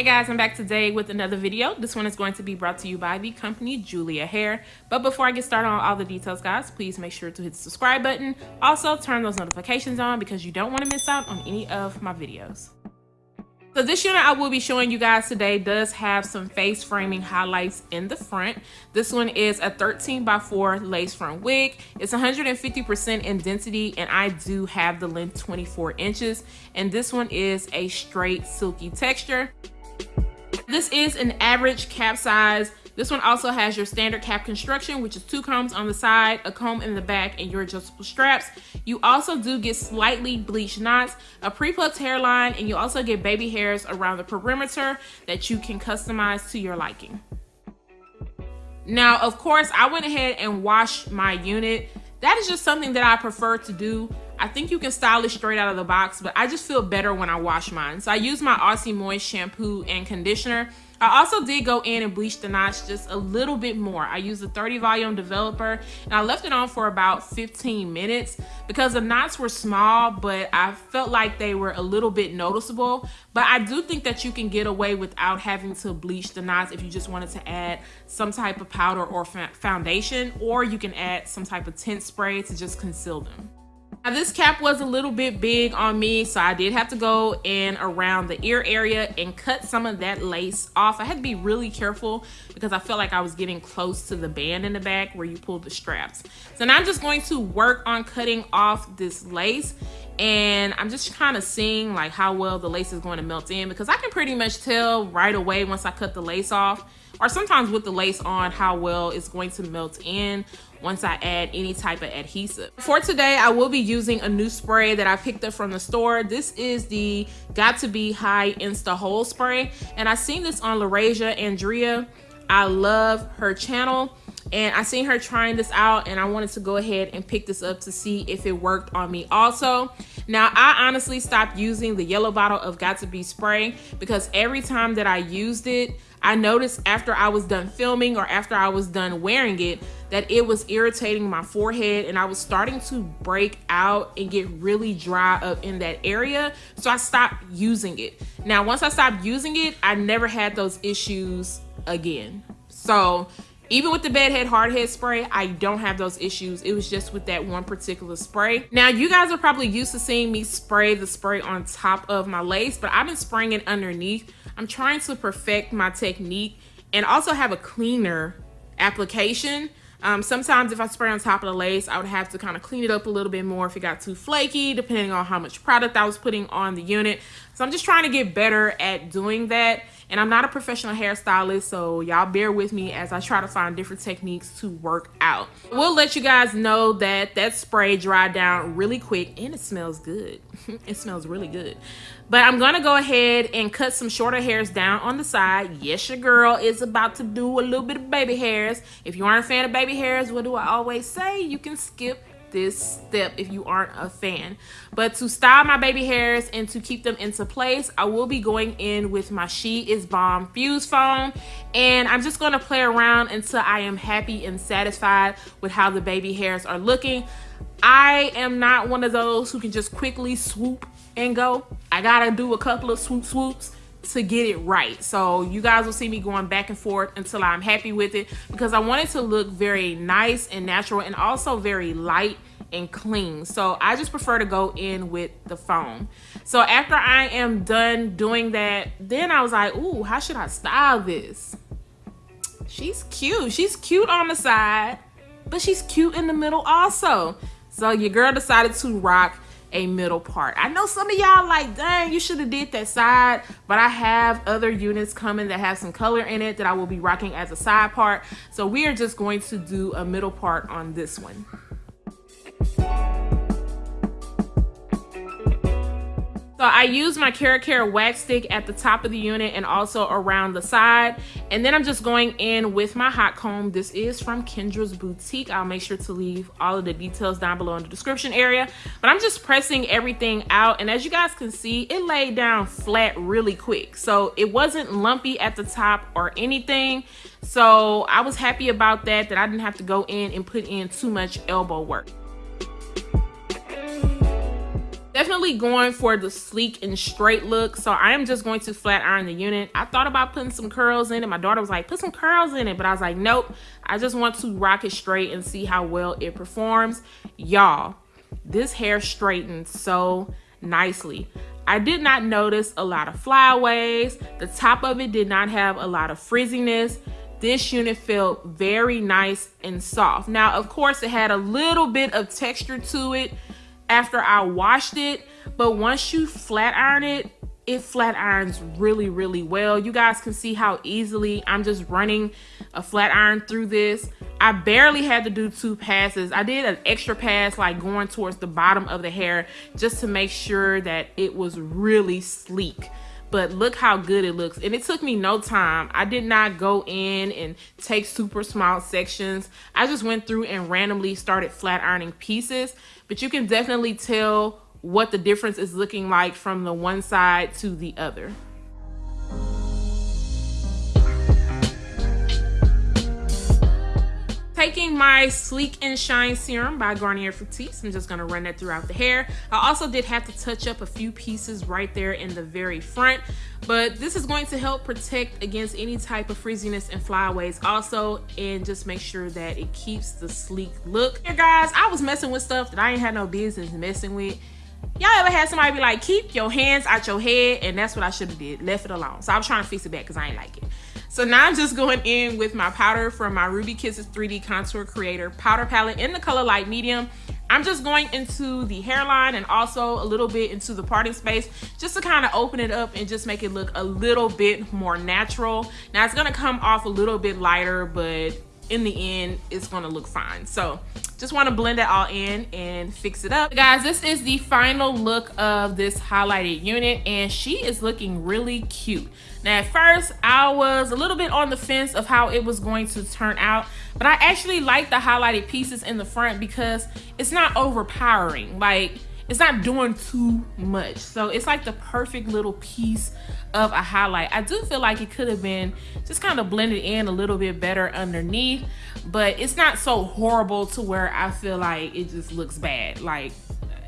Hey guys, I'm back today with another video. This one is going to be brought to you by the company Julia Hair. But before I get started on all the details, guys, please make sure to hit the subscribe button. Also, turn those notifications on because you don't want to miss out on any of my videos. So this unit I will be showing you guys today does have some face framing highlights in the front. This one is a 13 by 4 lace front wig. It's 150% in density and I do have the length 24 inches. And this one is a straight silky texture. This is an average cap size this one also has your standard cap construction, which is two combs on the side, a comb in the back, and your adjustable straps. You also do get slightly bleached knots, a pre-plucked hairline, and you also get baby hairs around the perimeter that you can customize to your liking. Now, of course, I went ahead and washed my unit. That is just something that I prefer to do. I think you can style it straight out of the box, but I just feel better when I wash mine. So I use my Aussie Moist shampoo and conditioner. I also did go in and bleach the knots just a little bit more. I used the 30 volume developer and I left it on for about 15 minutes because the knots were small, but I felt like they were a little bit noticeable. But I do think that you can get away without having to bleach the knots if you just wanted to add some type of powder or foundation, or you can add some type of tint spray to just conceal them. Now this cap was a little bit big on me, so I did have to go in around the ear area and cut some of that lace off. I had to be really careful because I felt like I was getting close to the band in the back where you pull the straps. So now I'm just going to work on cutting off this lace and I'm just kind of seeing like how well the lace is going to melt in because I can pretty much tell right away once I cut the lace off or sometimes with the lace on how well it's going to melt in once I add any type of adhesive. For today, I will be using a new spray that I picked up from the store. This is the Got To Be High Insta Hold Spray. And I seen this on LaRasia Andrea. I love her channel and I seen her trying this out and I wanted to go ahead and pick this up to see if it worked on me also. Now, I honestly stopped using the yellow bottle of Got To Be spray because every time that I used it, I noticed after I was done filming or after I was done wearing it that it was irritating my forehead and I was starting to break out and get really dry up in that area. So I stopped using it. Now, once I stopped using it, I never had those issues again. So even with the bedhead hardhead spray, I don't have those issues. It was just with that one particular spray. Now, you guys are probably used to seeing me spray the spray on top of my lace, but I've been spraying it underneath I'm trying to perfect my technique and also have a cleaner application. Um, sometimes if I spray on top of the lace, I would have to kind of clean it up a little bit more if it got too flaky, depending on how much product I was putting on the unit. So I'm just trying to get better at doing that. And I'm not a professional hairstylist, so y'all bear with me as I try to find different techniques to work out. We'll let you guys know that that spray dried down really quick and it smells good. it smells really good. But I'm gonna go ahead and cut some shorter hairs down on the side. Yes, your girl is about to do a little bit of baby hairs. If you aren't a fan of baby hairs, what do I always say? You can skip this step if you aren't a fan. But to style my baby hairs and to keep them into place, I will be going in with my She Is Bomb Fuse Foam. And I'm just to play around until I am happy and satisfied with how the baby hairs are looking. I am not one of those who can just quickly swoop and go. I gotta do a couple of swoop swoops to get it right. So you guys will see me going back and forth until I'm happy with it because I want it to look very nice and natural and also very light and clean. So I just prefer to go in with the foam. So after I am done doing that, then I was like, ooh, how should I style this? She's cute. She's cute on the side, but she's cute in the middle also. So your girl decided to rock a middle part. I know some of y'all like, dang, you should have did that side, but I have other units coming that have some color in it that I will be rocking as a side part. So we are just going to do a middle part on this one. So I use my Cara wax stick at the top of the unit and also around the side. And then I'm just going in with my hot comb. This is from Kendra's Boutique. I'll make sure to leave all of the details down below in the description area. But I'm just pressing everything out. And as you guys can see, it laid down flat really quick. So it wasn't lumpy at the top or anything. So I was happy about that, that I didn't have to go in and put in too much elbow work. Definitely going for the sleek and straight look. So I am just going to flat iron the unit. I thought about putting some curls in it. My daughter was like, put some curls in it. But I was like, nope. I just want to rock it straight and see how well it performs. Y'all, this hair straightened so nicely. I did not notice a lot of flyaways. The top of it did not have a lot of frizziness. This unit felt very nice and soft. Now, of course, it had a little bit of texture to it after I washed it, but once you flat iron it, it flat irons really, really well. You guys can see how easily I'm just running a flat iron through this. I barely had to do two passes. I did an extra pass like going towards the bottom of the hair just to make sure that it was really sleek. But look how good it looks. And it took me no time. I did not go in and take super small sections. I just went through and randomly started flat ironing pieces. But you can definitely tell what the difference is looking like from the one side to the other. Taking my Sleek and Shine Serum by Garnier Fructis. I'm just gonna run that throughout the hair. I also did have to touch up a few pieces right there in the very front, but this is going to help protect against any type of frizziness and flyaways also, and just make sure that it keeps the sleek look. Here guys, I was messing with stuff that I ain't had no business messing with. Y'all ever had somebody be like, keep your hands out your head? And that's what I should have did, left it alone. So I was trying to fix it back because I ain't like it. So now I'm just going in with my powder from my Ruby Kisses 3D Contour Creator powder palette in the color light medium. I'm just going into the hairline and also a little bit into the parting space just to kind of open it up and just make it look a little bit more natural. Now it's gonna come off a little bit lighter, but in the end, it's gonna look fine. So just wanna blend it all in and fix it up. Guys, this is the final look of this highlighted unit and she is looking really cute. Now at first, I was a little bit on the fence of how it was going to turn out, but I actually like the highlighted pieces in the front because it's not overpowering. Like, it's not doing too much. So it's like the perfect little piece of a highlight. I do feel like it could have been just kind of blended in a little bit better underneath, but it's not so horrible to where I feel like it just looks bad. Like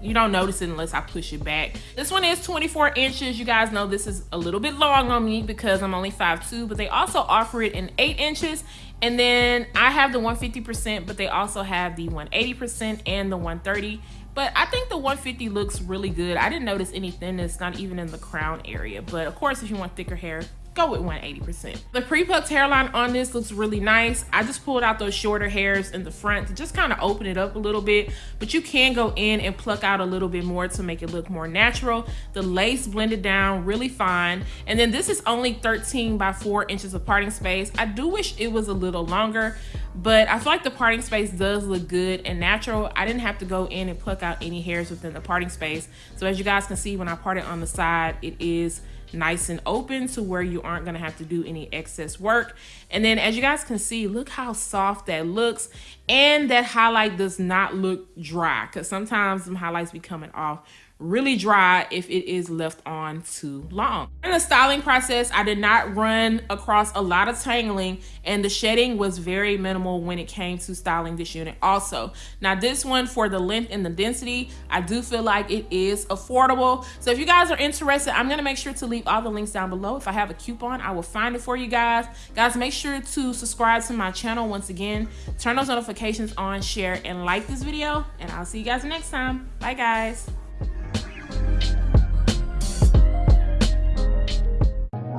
you don't notice it unless I push it back. This one is 24 inches. You guys know this is a little bit long on me because I'm only 5'2", but they also offer it in 8 inches. And then I have the 150%, but they also have the 180% and the 130 but I think the 150 looks really good. I didn't notice any thinness, not even in the crown area. But of course, if you want thicker hair, go with 180%. The pre-plucked hairline on this looks really nice. I just pulled out those shorter hairs in the front to just kind of open it up a little bit, but you can go in and pluck out a little bit more to make it look more natural. The lace blended down really fine. And then this is only 13 by 4 inches of parting space. I do wish it was a little longer, but I feel like the parting space does look good and natural. I didn't have to go in and pluck out any hairs within the parting space. So as you guys can see, when I part it on the side, it is nice and open to where you aren't going to have to do any excess work. And then as you guys can see, look how soft that looks. And that highlight does not look dry because sometimes some highlights be coming off really dry if it is left on too long. In the styling process, I did not run across a lot of tangling and the shedding was very minimal when it came to styling this unit also. Now this one for the length and the density, I do feel like it is affordable. So if you guys are interested, I'm gonna make sure to leave all the links down below. If I have a coupon, I will find it for you guys. Guys, make sure to subscribe to my channel once again, turn those notifications on, share, and like this video, and I'll see you guys next time. Bye guys.